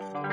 Bye.